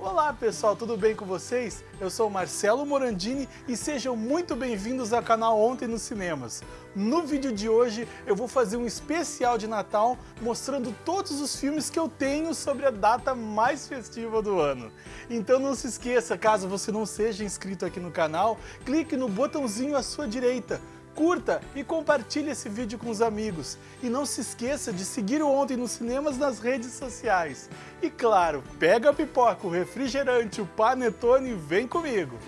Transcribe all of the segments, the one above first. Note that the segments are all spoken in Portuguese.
Olá pessoal, tudo bem com vocês? Eu sou Marcelo Morandini e sejam muito bem-vindos ao canal Ontem nos Cinemas. No vídeo de hoje eu vou fazer um especial de Natal mostrando todos os filmes que eu tenho sobre a data mais festiva do ano. Então não se esqueça, caso você não seja inscrito aqui no canal, clique no botãozinho à sua direita curta e compartilhe esse vídeo com os amigos. E não se esqueça de seguir o Ontem nos Cinemas nas redes sociais. E claro, pega a pipoca, o refrigerante, o panetone e vem comigo!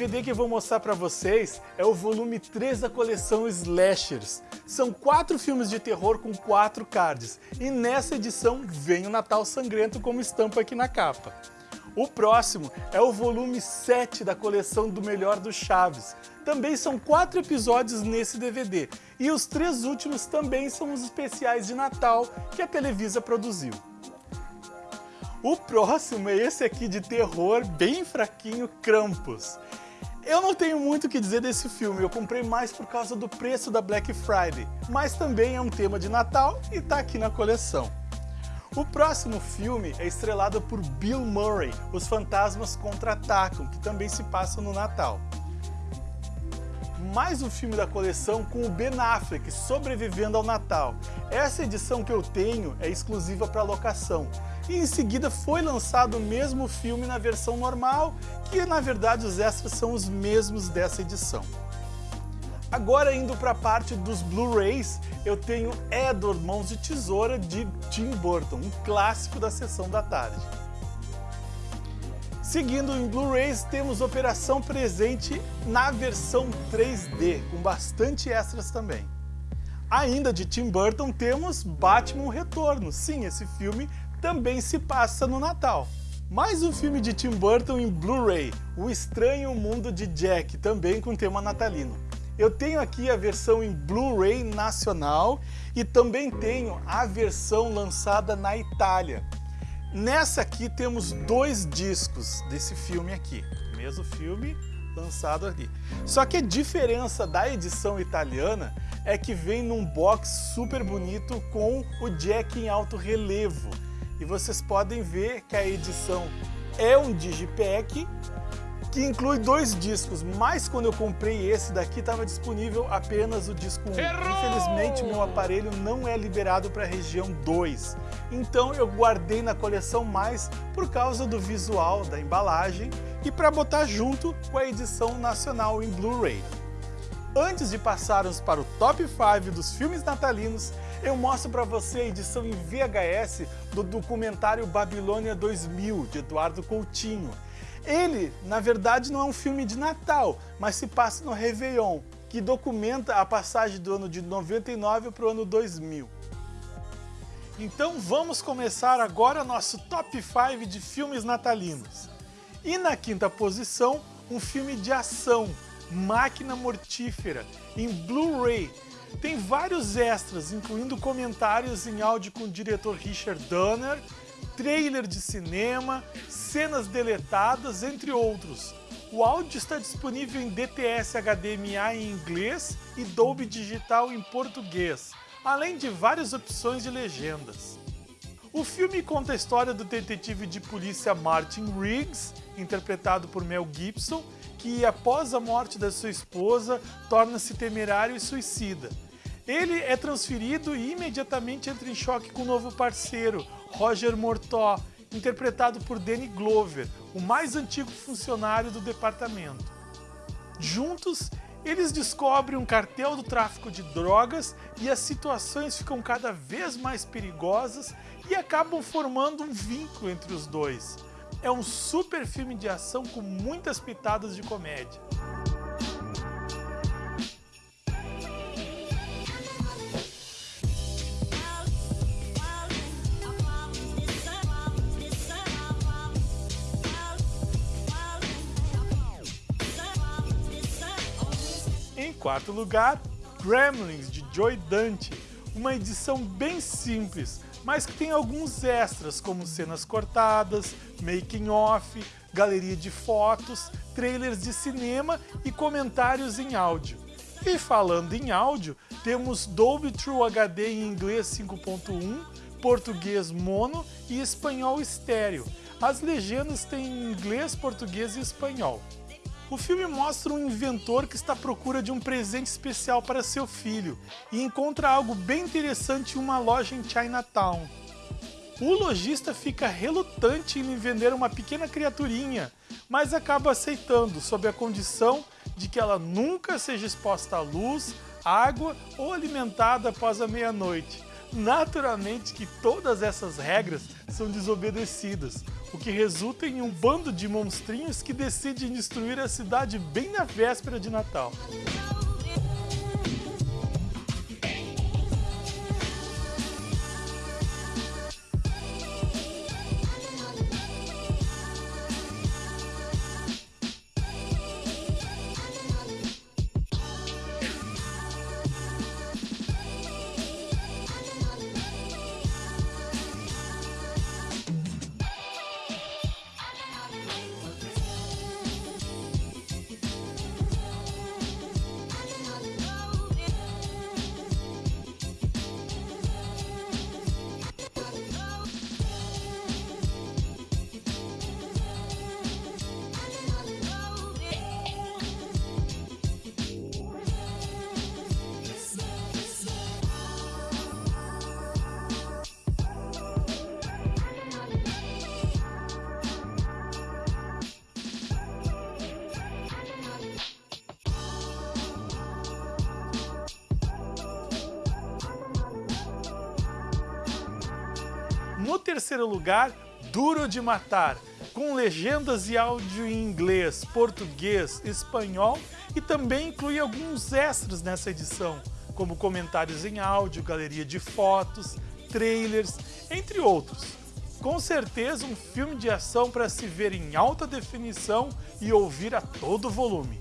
DVD que eu vou mostrar para vocês é o volume 3 da coleção Slashers. São quatro filmes de terror com quatro cards, e nessa edição vem o Natal Sangrento como estampa aqui na capa. O próximo é o volume 7 da coleção do Melhor do Chaves. Também são quatro episódios nesse DVD, e os três últimos também são os especiais de Natal que a Televisa produziu. O próximo é esse aqui de terror, bem fraquinho, Krampus. Eu não tenho muito o que dizer desse filme, eu comprei mais por causa do preço da Black Friday, mas também é um tema de Natal e tá aqui na coleção. O próximo filme é estrelado por Bill Murray, Os Fantasmas Contra-Atacam, que também se passa no Natal. Mais um filme da coleção com o Ben Affleck sobrevivendo ao Natal. Essa edição que eu tenho é exclusiva para locação e em seguida foi lançado o mesmo filme na versão normal, que na verdade os extras são os mesmos dessa edição. Agora indo para a parte dos Blu-rays, eu tenho Edward Mãos de Tesoura de Tim Burton, um clássico da sessão da tarde. Seguindo em Blu-rays, temos Operação Presente na versão 3D, com bastante extras também. Ainda de Tim Burton temos Batman Retorno. Sim, esse filme também se passa no Natal. Mais um filme de Tim Burton em Blu-ray, O Estranho Mundo de Jack, também com tema natalino. Eu tenho aqui a versão em Blu-ray nacional e também tenho a versão lançada na Itália. Nessa aqui temos dois discos desse filme aqui, mesmo filme lançado aqui. Só que a diferença da edição italiana é que vem num box super bonito com o Jack em alto relevo e vocês podem ver que a edição é um Digipack que inclui dois discos, mas quando eu comprei esse daqui estava disponível apenas o disco 1. Infelizmente meu aparelho não é liberado para a região 2, então eu guardei na coleção mais por causa do visual da embalagem e para botar junto com a edição nacional em Blu-ray. Antes de passarmos para o top 5 dos filmes natalinos, eu mostro para você a edição em VHS do documentário Babilônia 2000, de Eduardo Coutinho. Ele, na verdade, não é um filme de Natal, mas se passa no Réveillon, que documenta a passagem do ano de 99 para o ano 2000. Então vamos começar agora nosso top 5 de filmes natalinos. E na quinta posição, um filme de ação, Máquina Mortífera, em Blu-ray. Tem vários extras, incluindo comentários em áudio com o diretor Richard Donner, trailer de cinema, cenas deletadas, entre outros. O áudio está disponível em DTS HDMI em inglês e Dolby Digital em português, além de várias opções de legendas. O filme conta a história do detetive de polícia Martin Riggs, interpretado por Mel Gibson, que após a morte da sua esposa torna-se temerário e suicida. Ele é transferido e imediatamente entra em choque com o um novo parceiro, Roger Mortó, interpretado por Danny Glover, o mais antigo funcionário do departamento. Juntos, eles descobrem um cartel do tráfico de drogas e as situações ficam cada vez mais perigosas e acabam formando um vínculo entre os dois é um super filme de ação com muitas pitadas de comédia. Em quarto lugar, Gremlins, de Joy Dante, uma edição bem simples, mas que tem alguns extras, como cenas cortadas, making off, galeria de fotos, trailers de cinema e comentários em áudio. E falando em áudio, temos Dolby True HD em inglês 5.1, português mono e espanhol estéreo. As legendas têm inglês, português e espanhol. O filme mostra um inventor que está à procura de um presente especial para seu filho e encontra algo bem interessante em uma loja em Chinatown. O lojista fica relutante em lhe vender uma pequena criaturinha, mas acaba aceitando sob a condição de que ela nunca seja exposta à luz, água ou alimentada após a meia-noite. Naturalmente que todas essas regras são desobedecidas, o que resulta em um bando de monstrinhos que decidem destruir a cidade bem na véspera de Natal. No terceiro lugar, Duro de Matar, com legendas e áudio em inglês, português, espanhol e também inclui alguns extras nessa edição, como comentários em áudio, galeria de fotos, trailers, entre outros. Com certeza um filme de ação para se ver em alta definição e ouvir a todo volume.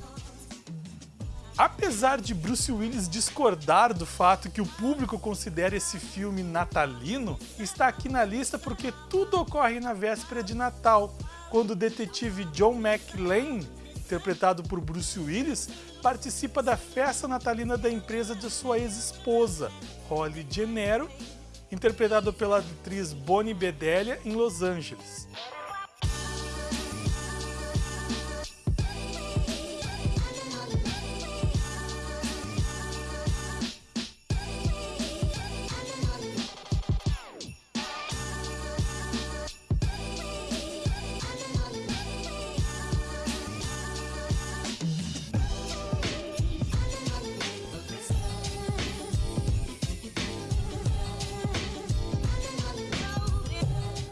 Apesar de Bruce Willis discordar do fato que o público considera esse filme natalino, está aqui na lista porque tudo ocorre na véspera de Natal, quando o detetive John McClane, interpretado por Bruce Willis, participa da festa natalina da empresa de sua ex-esposa, Holly Gennaro, interpretado pela atriz Bonnie Bedelia em Los Angeles.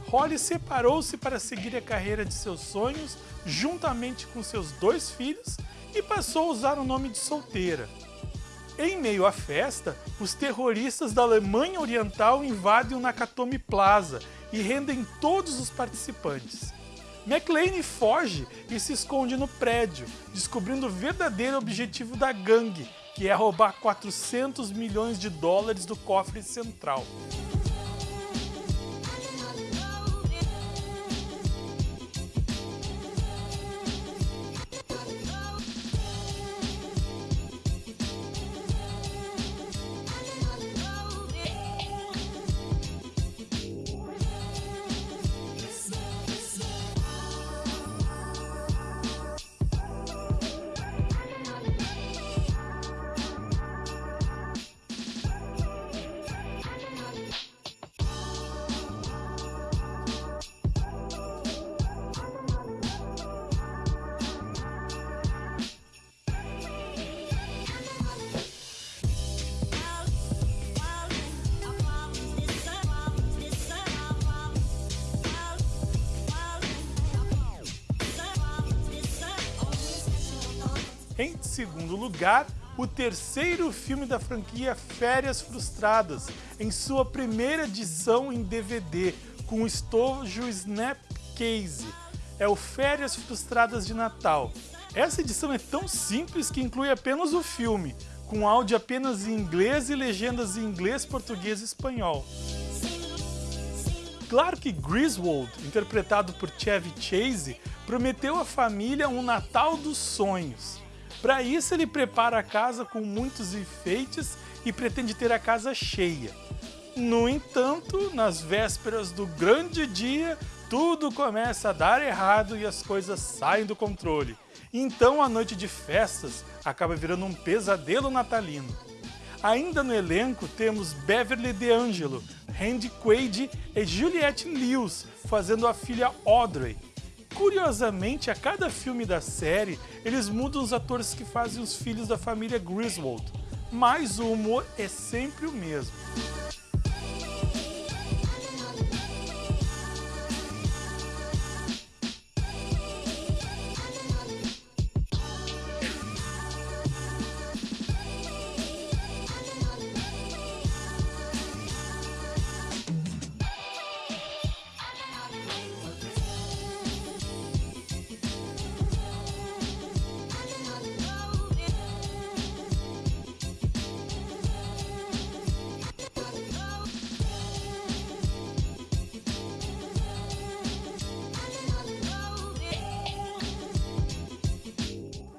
Holly separou-se para seguir a carreira de seus sonhos juntamente com seus dois filhos e passou a usar o nome de solteira. Em meio à festa, os terroristas da Alemanha Oriental invadem o Nakatomi Plaza e rendem todos os participantes. McLean foge e se esconde no prédio, descobrindo o verdadeiro objetivo da gangue, que é roubar 400 milhões de dólares do cofre central. Em segundo lugar, o terceiro filme da franquia Férias Frustradas, em sua primeira edição em DVD, com o estojo Snapcase. É o Férias Frustradas de Natal. Essa edição é tão simples que inclui apenas o filme, com áudio apenas em inglês e legendas em inglês, português e espanhol. Claro que Griswold, interpretado por Chevy Chase, prometeu à família um Natal dos sonhos. Para isso ele prepara a casa com muitos enfeites e pretende ter a casa cheia. No entanto, nas vésperas do grande dia, tudo começa a dar errado e as coisas saem do controle. Então a noite de festas acaba virando um pesadelo natalino. Ainda no elenco temos Beverly D'Angelo, Randy Quaid e Juliette Lewis fazendo a filha Audrey. Curiosamente, a cada filme da série, eles mudam os atores que fazem os filhos da família Griswold, mas o humor é sempre o mesmo.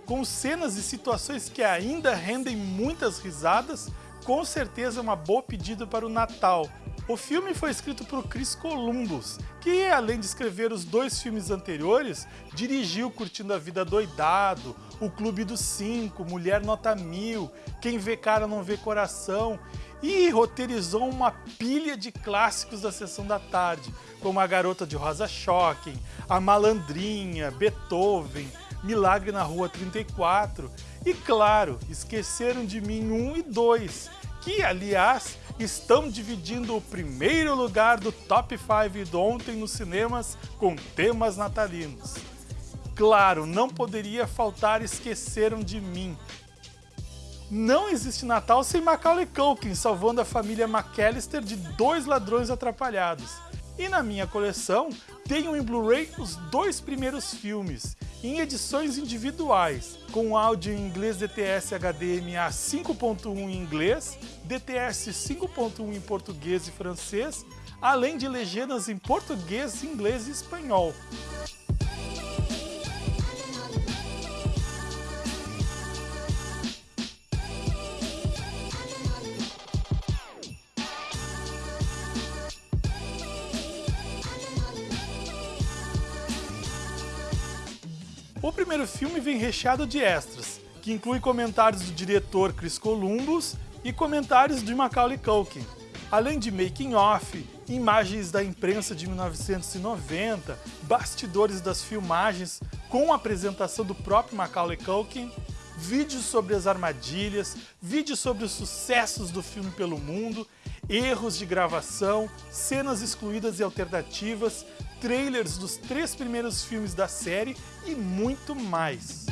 Com cenas e situações que ainda rendem muitas risadas, com certeza é uma boa pedida para o Natal. O filme foi escrito por Chris Columbus, que além de escrever os dois filmes anteriores, dirigiu Curtindo a Vida Doidado, O Clube dos Cinco, Mulher Nota Mil, Quem Vê Cara Não Vê Coração e roteirizou uma pilha de clássicos da Sessão da Tarde, como A Garota de Rosa Shocking, A Malandrinha, Beethoven, Milagre na Rua 34 e, claro, Esqueceram de Mim 1 e 2, que, aliás, estão dividindo o primeiro lugar do Top 5 de ontem nos cinemas com temas natalinos. Claro, não poderia faltar Esqueceram de Mim. Não existe Natal sem Macaulay Culkin salvando a família McAllister de dois ladrões atrapalhados. E na minha coleção, tenho em Blu-ray os dois primeiros filmes, em edições individuais, com áudio em inglês DTS HDMA 5.1 em inglês, DTS 5.1 em português e francês, além de legendas em português, inglês e espanhol. O primeiro filme vem recheado de extras, que inclui comentários do diretor Chris Columbus e comentários de Macaulay Culkin, além de making-off, imagens da imprensa de 1990, bastidores das filmagens com a apresentação do próprio Macaulay Culkin, vídeos sobre as armadilhas, vídeos sobre os sucessos do filme pelo mundo, erros de gravação, cenas excluídas e alternativas, trailers dos três primeiros filmes da série e muito mais.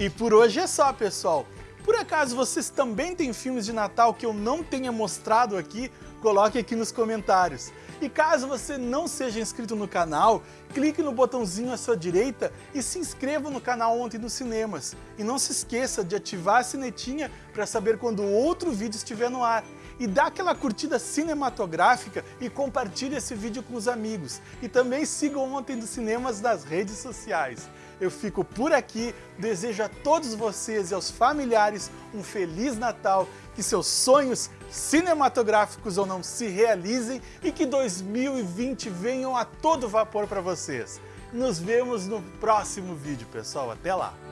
E por hoje é só, pessoal. Por acaso vocês também têm filmes de Natal que eu não tenha mostrado aqui? Coloque aqui nos comentários. E caso você não seja inscrito no canal, clique no botãozinho à sua direita e se inscreva no canal Ontem nos Cinemas. E não se esqueça de ativar a sinetinha para saber quando outro vídeo estiver no ar. E dá aquela curtida cinematográfica e compartilhe esse vídeo com os amigos. E também siga o Ontem dos Cinemas nas redes sociais. Eu fico por aqui, desejo a todos vocês e aos familiares um Feliz Natal, que seus sonhos cinematográficos ou não se realizem e que 2020 venham a todo vapor para vocês. Nos vemos no próximo vídeo, pessoal. Até lá!